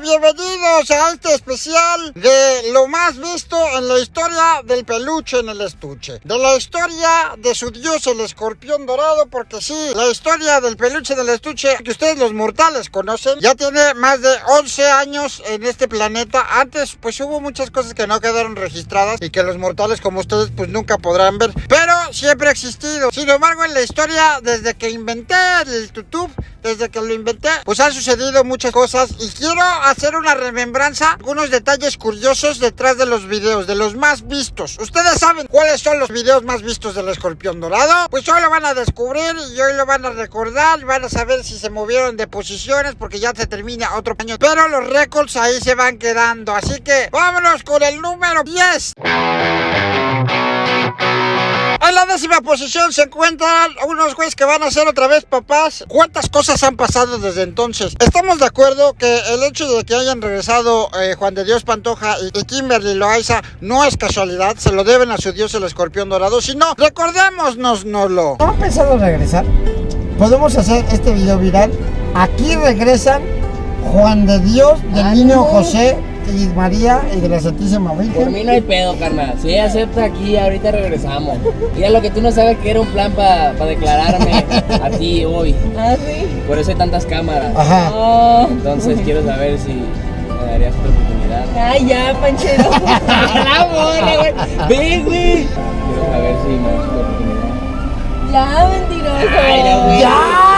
bienvenidos a este especial de lo más visto en la historia del peluche en el estuche. De la historia de su dios el escorpión dorado, porque sí, la historia del peluche en el estuche que ustedes los mortales conocen, ya tiene más de 11 años en este planeta. Antes pues hubo muchas cosas que no quedaron registradas y que los mortales como ustedes pues nunca podrán ver, siempre ha existido. Sin embargo, en la historia, desde que inventé el YouTube, desde que lo inventé, pues han sucedido muchas cosas y quiero hacer una remembranza, algunos detalles curiosos detrás de los videos, de los más vistos. ¿Ustedes saben cuáles son los videos más vistos del escorpión dorado? Pues hoy lo van a descubrir y hoy lo van a recordar van a saber si se movieron de posiciones porque ya se termina otro año. Pero los récords ahí se van quedando, así que vámonos con el número 10. En la décima posición se encuentran unos güeyes que van a ser otra vez papás. ¿Cuántas cosas han pasado desde entonces? Estamos de acuerdo que el hecho de que hayan regresado eh, Juan de Dios Pantoja y, y Kimberly Loaiza no es casualidad, se lo deben a su dios el escorpión dorado, sino recordémonos, no lo. ¿No han pensado regresar? Podemos hacer este video viral. Aquí regresan Juan de Dios, del niño José y María y de la Santísima Por Virgen. mí no hay pedo, carnal. Si ella acepta aquí, ahorita regresamos. Ya lo que tú no sabes que era un plan para declararme a ti hoy. ¿Ah, sí? Por eso hay tantas cámaras. Ajá. Oh. Entonces quiero saber si me darías otra oportunidad. Ay, ya, Panchero. ¡La bola, güey! ¡Ve, güey! Quiero saber si me das otra oportunidad. ya, mentiroso. Ay, no, güey. ¡Ya!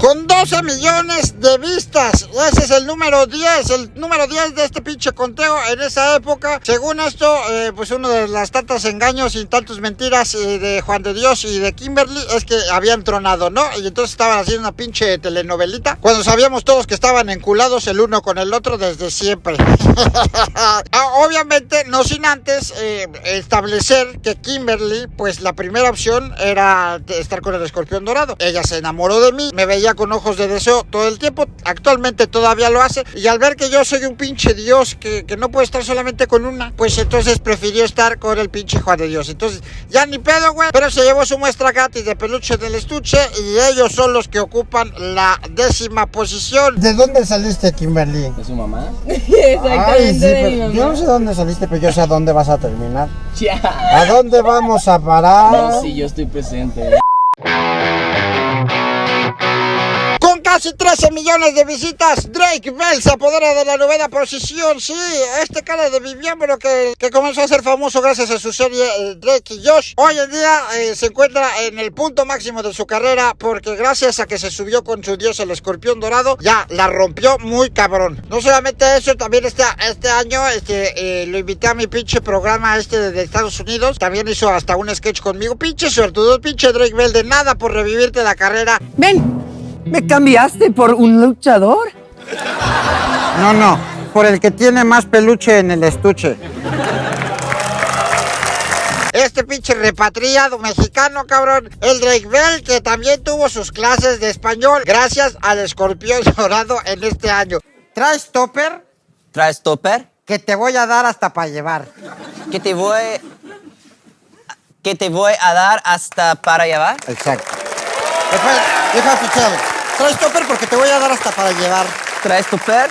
Con 12 millones de vistas. Ese es el número 10. El número 10 de este pinche conteo en esa época. Según esto, eh, pues uno de las tantas engaños y tantas mentiras eh, de Juan de Dios y de Kimberly es que habían tronado, ¿no? Y entonces estaban haciendo una pinche telenovelita. Cuando sabíamos todos que estaban enculados el uno con el otro desde siempre. Ah, Obviamente, no sin antes eh, establecer que Kimberly, pues la primera opción era estar con el escorpión dorado. Ella se enamoró de mí, me veía con ojos de deseo todo el tiempo. Actualmente todavía lo hace. Y al ver que yo soy un pinche dios que, que no puede estar solamente con una, pues entonces prefirió estar con el pinche Juan de Dios. Entonces, ya ni pedo, güey. Pero se llevó su muestra gratis de peluche del estuche y ellos son los que ocupan la décima posición. ¿De dónde saliste, Kimberly? ¿De su mamá? Exactamente de mi mamá. yo no sé dónde saliste, pero yo sé a dónde vas a terminar. Ya. ¿A dónde vamos a parar? No, sí, yo estoy presente. Casi 13 millones de visitas, Drake Bell se apodera de la novena posición. Sí, este cara de miembro que, que comenzó a ser famoso gracias a su serie eh, Drake y Josh, hoy en día eh, se encuentra en el punto máximo de su carrera porque gracias a que se subió con su dios el escorpión dorado, ya la rompió muy cabrón. No solamente eso, también este, este año este, eh, lo invité a mi pinche programa este de, de Estados Unidos. También hizo hasta un sketch conmigo. Pinche suertudo, pinche Drake Bell, de nada por revivirte la carrera. Ven, ¿me cambiaste por un luchador? No, no, por el que tiene más peluche en el estuche. Este pinche repatriado mexicano, cabrón. El Drake Bell, que también tuvo sus clases de español gracias al escorpión dorado en este año. ¿Traes topper? ¿Traes topper? Que te voy a dar hasta para llevar. ¿Qué te voy... ¿Qué te voy a dar hasta para llevar? Exacto. Después, deja. Traes topper porque te voy a dar hasta para llevar. ¿Traes topper?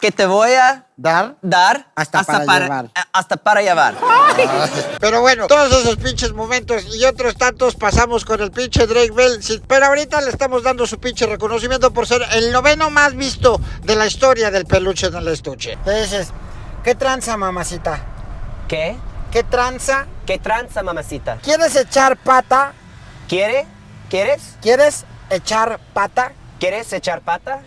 ¿Qué te voy a ¿Dar? dar Hasta para llevar. hasta para llevar? Pero bueno, todos esos pinches momentos y otros tantos pasamos con el pinche Drake Bell. Pero ahorita le estamos dando su pinche reconocimiento por ser el noveno más visto de la historia del peluche en el estuche. Entonces, ¿qué tranza, mamacita? ¿Qué? ¿Qué tranza? ¿Qué tranza, mamacita? ¿Quieres echar pata? ¿Quiere? ¿Quieres? ¿Quieres echar pata? ¿Quieres echar pata?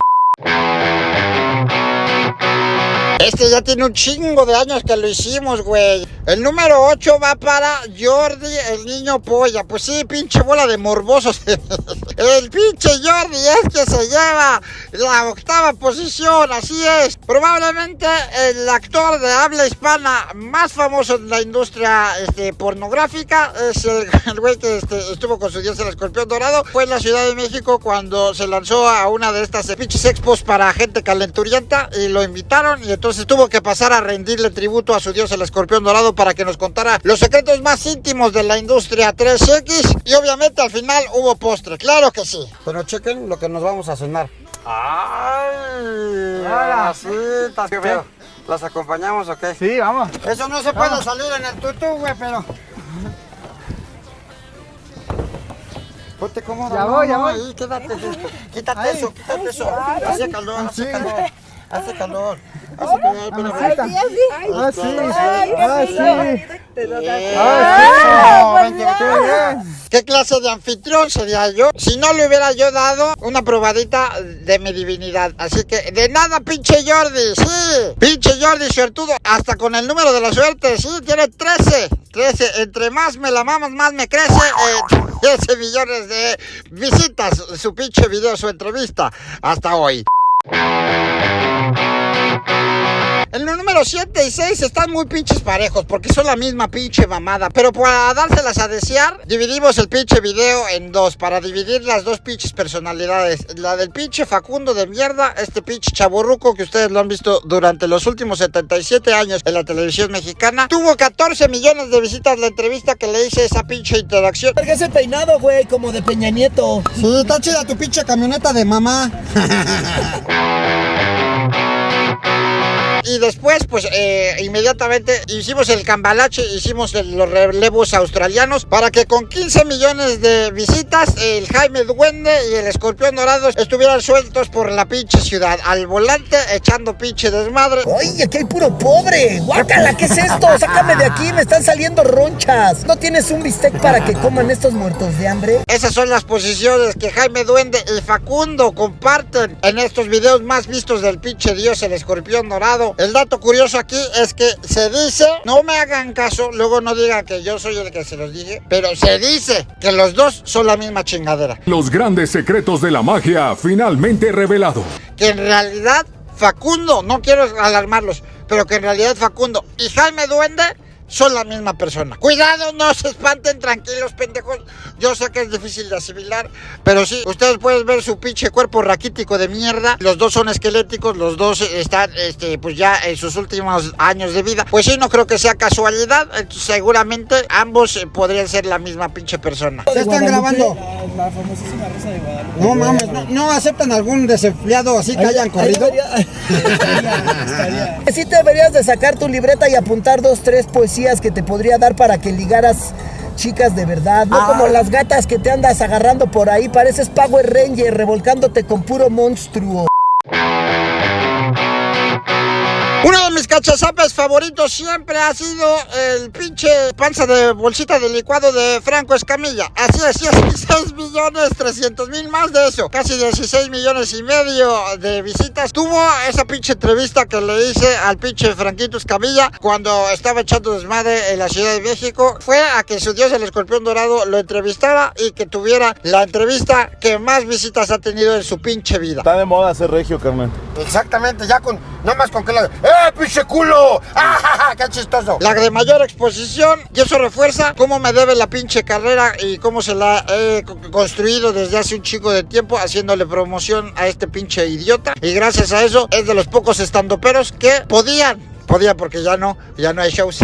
Este ya tiene un chingo de años que lo hicimos, güey. El número 8 va para Jordi, el niño polla. Pues sí, pinche bola de morbosos. el pinche Jordi es que se lleva la octava posición, así es. Probablemente el actor de habla hispana más famoso en la industria este, pornográfica es el, güey que este, estuvo con su dios el escorpión dorado. Fue en la Ciudad de México cuando se lanzó a una de estas pinches expos para gente calenturienta y lo invitaron y entonces tuvo que pasar a rendirle tributo a su dios el escorpión dorado para que nos contara los secretos más íntimos de la industria 3X y obviamente al final hubo postre, claro que sí. Pero chequen lo que nos vamos a cenar. Ay, Hola. masitas, ¿qué pedo? ¿Las acompañamos o qué? Sí, vamos. Eso no se puede salir en el tutú, güey, pero... Ponte cómodo. Ya no, voy, ya voy. Ahí, quédate, quítate Ay. eso, quítate eso. Hace calor, hace Sí. calor. Hace calor. Hace calor, espérame. Ah, sí. Ah, sí. Ah, eso, vente, vente. ¿Qué clase de anfitrión sería yo si no le hubiera yo dado una probadita de mi divinidad? Así que de nada, pinche Jordi, sí, pinche Jordi suertudo, hasta con el número de la suerte, sí, tiene 13, 13, entre más me la mamas, más me crece, eh, 13 millones de visitas, su pinche video, su entrevista, hasta hoy. En los números 7 y 6 están muy pinches parejos porque son la misma pinche mamada. Pero para dárselas a desear, dividimos el pinche video en dos. Para dividir las dos pinches personalidades. La del pinche Facundo de mierda, este pinche chaborruco que ustedes lo han visto durante los últimos 77 años en la televisión mexicana. Tuvo 14 millones de visitas la entrevista que le hice esa pinche interacción. Verga ese peinado, güey, como de Peña Nieto. Sí, está chida tu pinche camioneta de mamá. Y después, pues eh, inmediatamente hicimos el cambalache, hicimos el- los relevos australianos para que con 15 millones de visitas el Jaime Duende y el Escorpión Dorado estuvieran sueltos por la pinche ciudad, al volante echando pinche desmadre. Oye, aquí hay puro pobre. Guácala, ¿qué es esto? Sácame de aquí, me están saliendo ronchas. ¿No tienes un bistec para que coman estos muertos de hambre? Esas son las posiciones que Jaime Duende y Facundo comparten en estos videos más vistos del pinche dios, el escorpión dorado. El dato curioso aquí es que se dice, no me hagan caso, luego no digan que yo soy el que se los dije, pero se dice que los dos son la misma chingadera. Los grandes secretos de la magia finalmente revelados. Que en realidad Facundo, no quiero alarmarlos, pero que en realidad Facundo y Jaime Duende son la misma persona. Cuidado, no se espanten, tranquilos, pendejos. Yo sé que es difícil de asimilar, pero sí, ustedes pueden ver su pinche cuerpo raquítico de mierda. Los dos son esqueléticos, los dos están, este, pues ya en sus últimos años de vida. Pues sí, no creo que sea casualidad. Entonces, seguramente ambos eh, podrían ser la misma pinche persona. ¿Ya están grabando? La famosísima Rosa de Guadalupe. No mames, no, no aceptan algún desempleado así que hayan corrido. Sí te deberías de sacar tu libreta y apuntar dos, tres poesías que te podría dar para que ligaras chicas de verdad, no como las gatas que te andas agarrando por ahí, pareces Power Ranger revolcándote con puro monstruo. Uno de mis cachazapes favoritos siempre ha sido el pinche panza de bolsita de licuado de Franco Escamilla. Así es, 16 millones 300 mil más de eso. Casi 16 millones y medio de visitas. Tuvo esa pinche entrevista que le hice al pinche Franquito Escamilla cuando estaba echando desmadre en la Ciudad de México. Fue a que su dios el escorpión dorado lo entrevistara y que tuviera la entrevista que más visitas ha tenido en su pinche vida. Está de moda ser regio, carnal. Exactamente, ya con, nada más con que la... ¡Eh, pinche culo! ¡Ah, ja, ja! ¡Qué chistoso! La de mayor exposición, y eso refuerza cómo me debe la pinche carrera y cómo se la he co- construido desde hace un chico de tiempo, haciéndole promoción a este pinche idiota. Y gracias a eso, es de los pocos estandoperos que podían Podía porque ya no, ya no hay shows.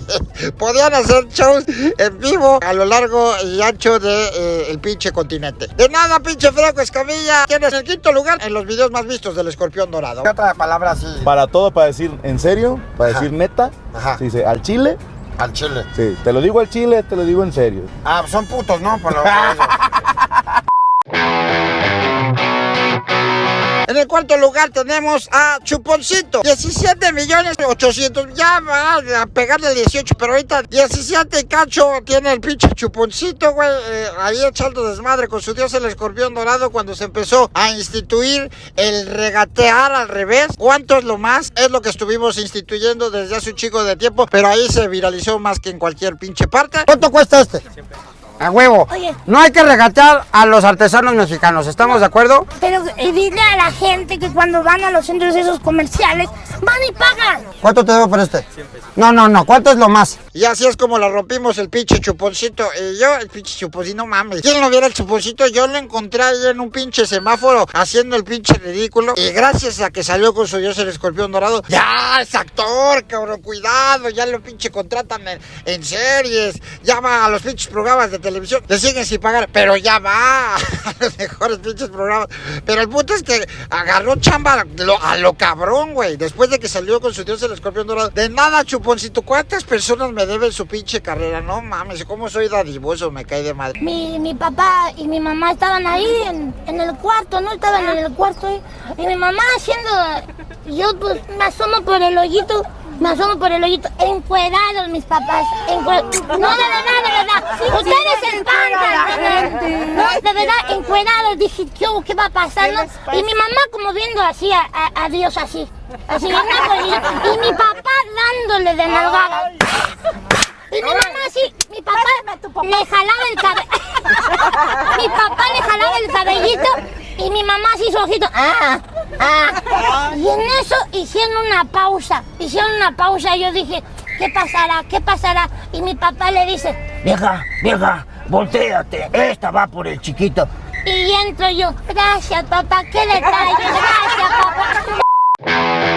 Podían hacer shows en vivo a lo largo y ancho del el pinche continente. De nada, pinche Franco Escamilla. Tienes el quinto lugar en los videos más vistos del escorpión dorado. ¿Qué otra palabra así? Para todo, para decir en serio, para Ajá. decir neta, Ajá. se dice al chile. Al chile. Sí, te lo digo al chile, te lo digo en serio. Ah, son putos, ¿no? Por lo cuarto lugar tenemos a Chuponcito. 17 millones 800. Ya va a pegarle 18, pero ahorita 17 y cacho tiene el pinche Chuponcito, güey. eh, ahí echando desmadre con su dios el escorpión dorado cuando se empezó a instituir el regatear al revés. ¿Cuánto es lo más? Es lo que estuvimos instituyendo desde hace un chico de tiempo, pero ahí se viralizó más que en cualquier pinche parte. ¿Cuánto cuesta este? A huevo. Oye. No hay que regatear a los artesanos mexicanos, ¿estamos de acuerdo? Pero eh, dile a la gente que cuando van a los centros esos comerciales van y pagan. ¿Cuánto te debo por este? No, no, no, ¿cuánto es lo más? Y así es como la rompimos el pinche chuponcito. Y yo, el pinche chuponcito, no mames. ¿Quién lo viera el chuponcito? Yo lo encontré ahí en un pinche semáforo haciendo el pinche ridículo. Y gracias a que salió con su dios el escorpión dorado, ya es actor, cabrón, cuidado. Ya lo pinche contratan en, en series. Ya va a los pinches programas de televisión. Le siguen sin pagar, pero ya va a los mejores pinches programas. Pero el punto es que agarró chamba a lo, cabrón, güey. Después de que salió con su dios el escorpión dorado. De nada, chuponcito. ¿Cuántas personas me deben su pinche carrera? No mames, ¿cómo soy dadivoso? Me cae de madre. Mi, mi papá y mi mamá estaban ahí en, en el cuarto, ¿no? Estaban en el cuarto ahí. Y mi mamá haciendo... Yo pues me asomo por el hoyito. Me asomo por el hoyito, encuerados mis papás. encue- No, de verdad, de verdad. Ustedes se espantan, de verdad. No, de verdad, encuerados. Dije, ¿qué, hubo? ¿qué va a pasar? no? Y mi mamá como viendo así a, a- a Dios así. Así, ¿no? y, y mi papá dándole de nalgada. Y mi mamá así, mi papá le jalaba el cabello. mi papá le jalaba el cabellito y mi mamá así su ojito. Ah, ah. Y en eso hicieron una pausa. Hicieron una pausa y yo dije, ¿qué pasará? ¿Qué pasará? Y mi papá le dice, Vieja, vieja, volteate. Esta va por el chiquito. y entro yo, gracias papá, qué detalle, gracias papá.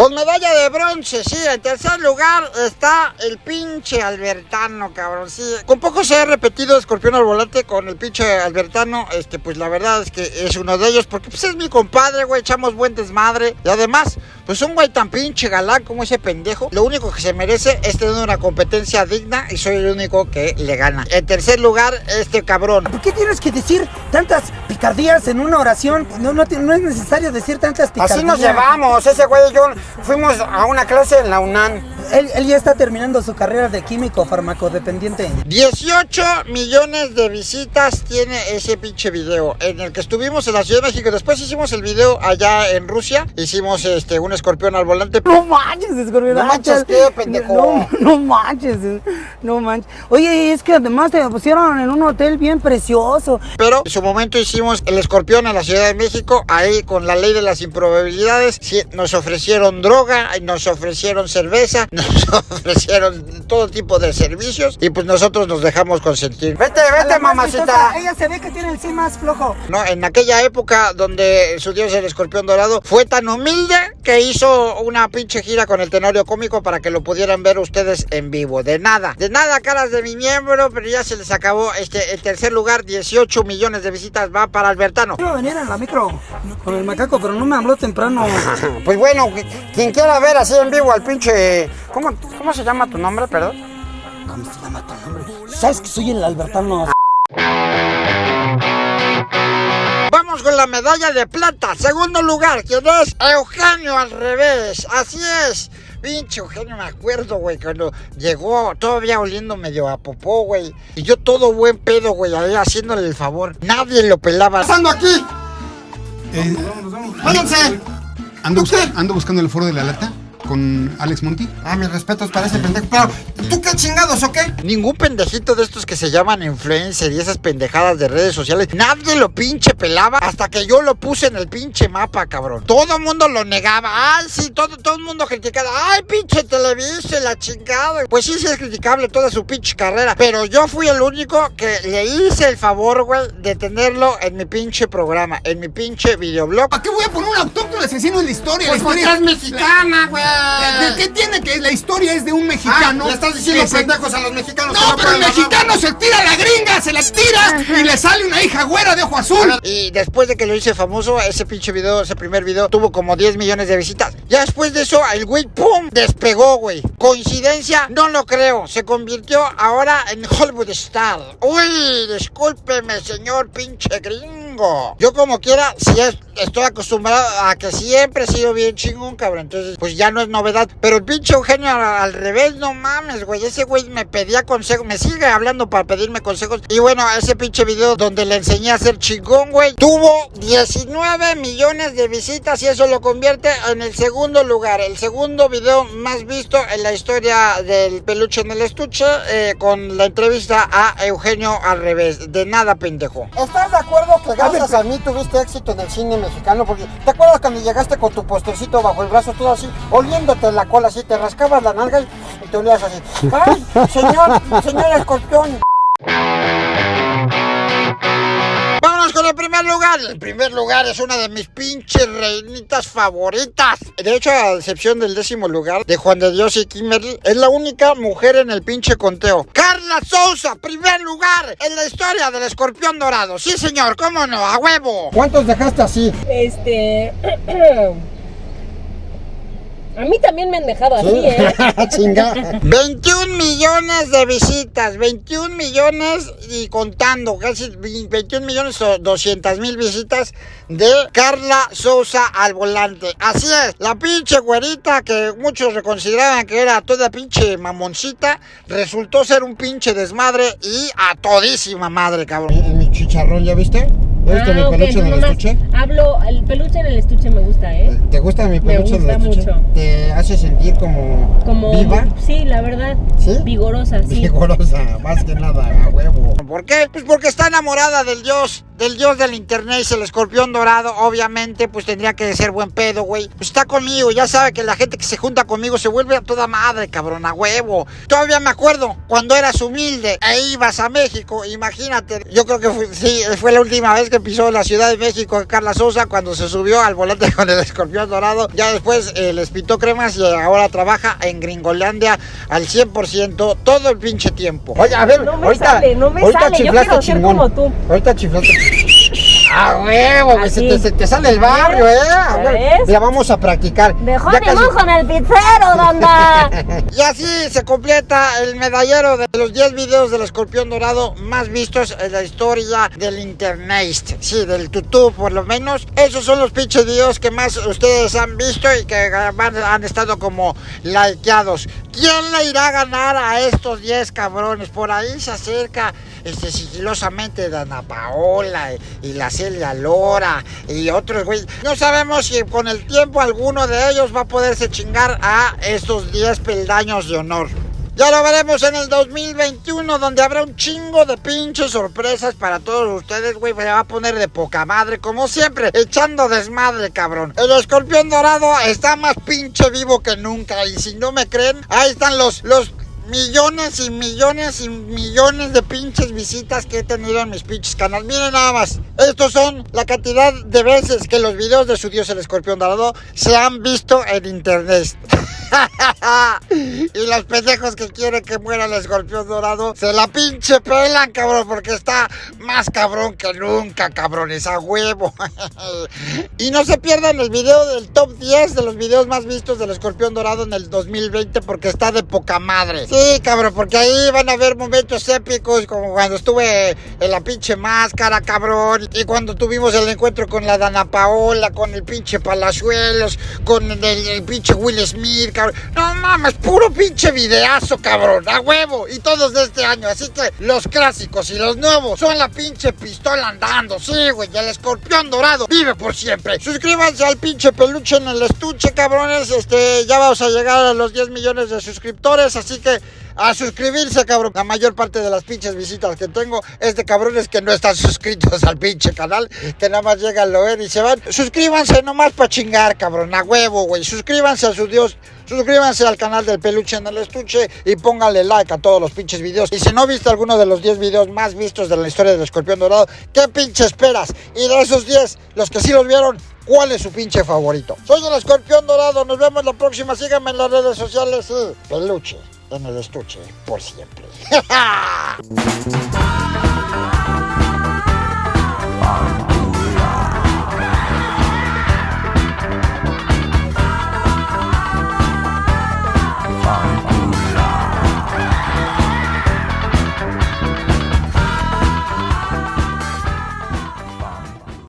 Con medalla de bronce, sí. En tercer lugar está el pinche Albertano, cabrón. Sí. Con poco se ha repetido Escorpión al volante con el pinche Albertano. Este, pues la verdad es que es uno de ellos. Porque pues es mi compadre, güey. Echamos buen desmadre. Y además, pues un güey tan pinche galán como ese pendejo. Lo único que se merece es tener una competencia digna. Y soy el único que le gana. En tercer lugar, este cabrón. ¿Por qué tienes que decir tantas picardías en una oración? No, no, es necesario decir tantas picardías. Así nos llevamos. Ese güey y yo fuimos a una clase en la UNAM. Él, él ya está terminando su carrera de químico farmacodependiente. 18 millones de visitas tiene ese pinche video en el que estuvimos en la Ciudad de México. Después hicimos el video allá en Rusia. Hicimos este un escorpión al volante. No manches, escorpión. No manches, ¿qué, pendejo? No, no manches, no manches. Oye, es que además te pusieron en un hotel bien precioso. Pero en su momento hicimos el escorpión en la Ciudad de México. Ahí con la ley de las improbabilidades. nos ofrecieron droga, nos ofrecieron cerveza, nos ofrecieron todo tipo de servicios. Y pues nosotros nos dejamos consentir. Vete, vete, mamacita. chistosa, Ella se ve que tiene el sí más flojo. No, en aquella época donde su dios el escorpión dorado fue tan humilde que hizo una pinche gira con el tenorio cómico para que lo pudieran ver ustedes en vivo. De nada, de nada, caras de mi miembro, pero ya se les acabó este el tercer lugar, 18 millones de visitas va para Albertano. Quiero venir en la micro con el macaco, pero no me habló temprano. Pues bueno, quien quiera ver así en vivo al pinche. ¿Cómo, cómo se llama tu nombre, perdón? ¿Cómo se llama tu nombre? ¿Sabes que soy el Albertano? Vamos con la medalla de plata. Segundo lugar, ¿quién es? Eugenio al revés. Así es. Pinche Eugenio, me acuerdo, güey, cuando llegó todavía oliendo medio a popó, güey. Y yo todo buen pedo, güey, ahí haciéndole el favor. Nadie lo pelaba. pasando aquí? ¡Váyanse! Ando, bus- ando buscando el foro de la lata con Alex Monti. Ah, mis respetos para ese pendejo. Pero, ¿tú qué chingados o qué? Ningún pendejito de estos que se llaman influencer y esas pendejadas de redes sociales, nadie lo pinche pelaba hasta que yo lo puse en el pinche mapa, cabrón. Todo el mundo lo negaba. Ay, sí, todo, todo el mundo criticaba. Ay, pinche Televisa, la chingada. Pues sí, sí es criticable toda su pinche carrera. Pero yo fui el único que le hice el favor, güey, de tenerlo en mi pinche programa, en mi pinche videoblog. ¿Para qué voy a poner un autóctono asesino en la historia? Pues la porque es mexicana, güey. ¿De qué tiene que la historia es de un mexicano? Ah, le estás diciendo se- pendejos a los mexicanos. No, pero el mexicano se tira a la gringa, se la tira y le sale una hija güera de ojo azul. Y después de que lo hice famoso, ese pinche video, ese primer video, tuvo como 10 millones de visitas. Ya después de eso, el güey, ¡pum! Despegó, güey. ¿Coincidencia? No lo creo. Se convirtió ahora en Hollywood Star. Uy, discúlpeme, señor pinche gringo. Yo como quiera, si es- estoy acostumbrado a que siempre he sido bien chingón, cabrón. Entonces, pues ya no es novedad. Pero el pinche Eugenio al, revés, no mames, güey. Ese güey me pedía consejos, me sigue hablando para pedirme consejos. Y bueno, ese pinche video donde le enseñé a ser chingón, güey, tuvo 19 millones de visitas y eso lo convierte en el segundo lugar, el segundo video más visto en la historia del peluche en el estuche, eh, con la entrevista a Eugenio al revés. De nada, pendejo. ¿Estás de acuerdo que gracias a mí tuviste éxito en el cine mexicano, porque ¿te acuerdas cuando llegaste con tu postrecito bajo el brazo, todo así, oliéndote la cola así, te rascabas la nalga y, y te olías así? ¡Ay, señor, señor escorpión! El primer lugar. El primer lugar es una de mis pinches reinitas favoritas. De hecho, a excepción del décimo lugar de Juan de Dios y Kimberly, es la única mujer en el pinche conteo. Carla Sousa, primer lugar en la historia del escorpión dorado. Sí, señor, cómo no, a huevo. ¿Cuántos dejaste así? Este. A mí también me han dejado así, ¿eh? Chinga. 21 millones de visitas, 21 millones y contando, casi 21 millones o 200 mil visitas de Carla Sousa al volante. Así es, la pinche güerita que muchos reconsideraban que era toda pinche mamoncita, resultó ser un pinche desmadre y a todísima madre, cabrón. ¿Y mi chicharrón ya viste? ¿Ya viste mi Ah, ok, peluche en el estuche? Hablo, el peluche en el estuche me gusta, ¿eh? ¿Te gusta mi Me peluche en el gusta estuche? mucho. ¿Te hace sentir como, Como. viva? Sí, la verdad. ¿Sí? Vigorosa, sí. Vigorosa, más que nada, a huevo. ¿Por qué? Pues porque está enamorada del dios, del dios del internet, el escorpión dorado, obviamente, pues tendría que ser buen pedo, güey. Pues está conmigo, ya sabe que la gente que se junta conmigo se vuelve a toda madre, cabrón, a huevo. Todavía me acuerdo cuando eras humilde e ibas a México, imagínate. Yo creo que fue, sí, fue la última vez que pisó la Ciudad de México Carla Sosa cuando se subió al volante con el escorpión dorado. Ya después eh, les pitó cremas y ahora trabaja en Gringolandia al 100% todo el pinche tiempo. Oye, a ver, No me ahorita, sale, no me ahorita sale. Yo chiflaste quiero ser chingón. como tú. Ahorita chiflaste. ¡A huevo! güey, Se te, se te sale el barrio, ¿eh? A ¿Ya ver, ves? Mira, vamos a practicar. Dejó Ya casi- en el pizzero, banda. y así se completa el medallero de los 10 videos del escorpión dorado más vistos en la historia del internet. Sí, del tutú por lo menos. Esos son los pinches videos que más ustedes han visto y que han, han estado como likeados. ¿Quién le irá a ganar a estos 10 cabrones? Por ahí se acerca este, sigilosamente Dana Paola y, y la Celia Lora y otros güey. No sabemos si con el tiempo alguno de ellos va a poderse chingar a estos 10 peldaños de honor. Ya lo veremos en el 2021, donde habrá un chingo de pinches sorpresas para todos ustedes, güey. Se va a poner de poca madre, como siempre, echando desmadre, cabrón. El escorpión dorado está más pinche vivo que nunca. Y si no me creen, ahí están los, los millones y millones y millones de pinches visitas que he tenido en mis pinches canales. Miren nada más. Estos son la cantidad de veces que los videos de su dios el escorpión dorado se han visto en internet. y los pendejos que quieren que muera el escorpión dorado se la pinche pelan, cabrón, porque está más cabrón que nunca, cabrones, a huevo. y no se pierdan el video del top 10 de los videos más vistos del escorpión dorado en el 2020 porque está de poca madre. Cabrón, porque ahí van a ver momentos épicos como cuando estuve en la pinche máscara, cabrón, y cuando tuvimos el encuentro con la Dana Paola, con el pinche Palazuelos, con el, el pinche Will Smith, cabrón. No mames, puro pinche videazo, cabrón, a huevo. Y todos de este año, así que los clásicos y los nuevos son la pinche pistola andando, sí, güey, el escorpión dorado vive por siempre. Suscríbanse al pinche peluche en el estuche, cabrones, este, ya vamos a llegar a los 10 millones de suscriptores, así que a suscribirse, cabrón. La mayor parte de las pinches visitas que tengo es de cabrones que no están suscritos al pinche canal, que nada más llegan, lo ven y se van. Suscríbanse nomás para chingar, cabrón, a huevo, güey. Suscríbanse a su Dios. Suscríbanse al canal del peluche en el estuche y pónganle like a todos los pinches videos. Y si no viste alguno de los 10 videos más vistos de la historia del escorpión dorado, ¿qué pinche esperas? Y de esos 10, los que sí los vieron, cuál es su pinche favorito. Soy el escorpión dorado, nos vemos la próxima, síganme en las redes sociales. Y peluche en el estuche por siempre.